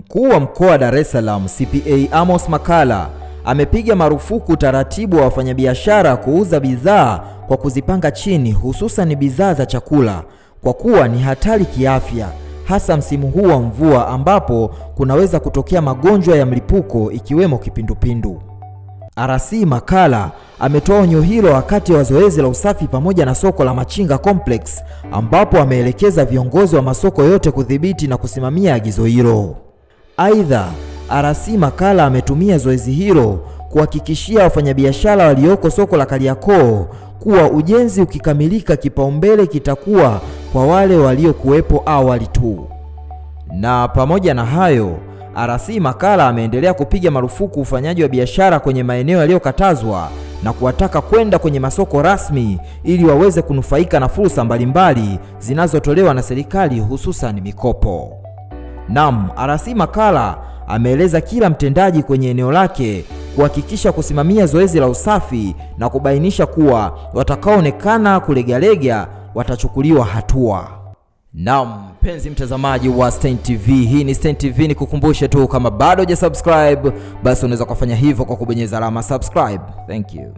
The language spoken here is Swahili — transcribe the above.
Mkuu wa mkoa wa Dar es Salaam CPA Amos makala amepiga marufuku utaratibu wa wafanyabiashara kuuza bidhaa kwa kuzipanga chini, hususan bidhaa za chakula kwa kuwa ni hatari kiafya, hasa msimu huu wa mvua ambapo kunaweza kutokea magonjwa ya mlipuko ikiwemo kipindupindu. RC makala ametoa onyo hilo wakati wa zoezi la usafi pamoja na soko la Machinga Complex ambapo ameelekeza viongozi wa masoko yote kudhibiti na kusimamia agizo hilo. Aidha, RC makala ametumia zoezi hilo kuhakikishia wafanyabiashara walioko soko la Kariakoo kuwa ujenzi ukikamilika, kipaumbele kitakuwa kwa wale waliokuwepo awali tu. Na pamoja na hayo, RC makala ameendelea kupiga marufuku ufanyaji wa biashara kwenye maeneo yaliyokatazwa na kuwataka kwenda kwenye masoko rasmi ili waweze kunufaika na fursa mbalimbali zinazotolewa na serikali hususan mikopo. Naam, RC makala ameeleza kila mtendaji kwenye eneo lake kuhakikisha kusimamia zoezi la usafi na kubainisha kuwa watakaoonekana kulegalega watachukuliwa hatua. Naam, mpenzi mtazamaji wa Stein TV, hii ni Stein TV. Ni kukumbushe tu kama bado hujasubscribe, basi unaweza kufanya hivyo kwa kubonyeza alama subscribe. Thank you.